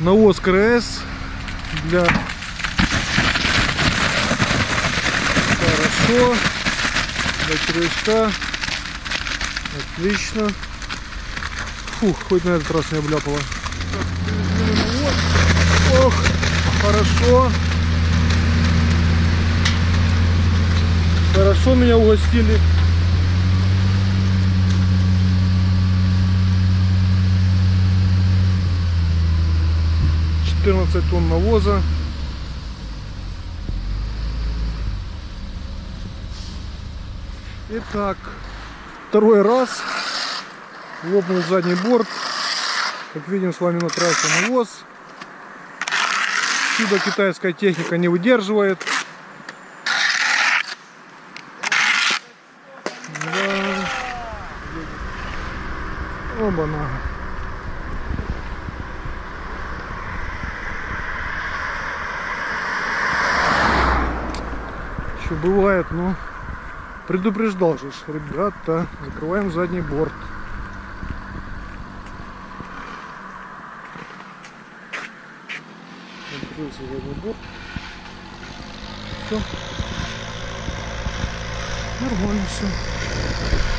Навоз КРС для... Хорошо. Для червячка. Отлично. Фух, хоть на этот раз не обляпало. Ох, хорошо. Хорошо меня угостили. Четырнадцать тонн навоза. Итак, второй раз лопнул задний борт. Как видим с вами на трассе навоз. Чудо китайская техника не выдерживает. Да. Оба-на. Еще бывает, но предупреждал же, ребята, закрываем задний борт. Открылся задний борт. Все. Нормально все.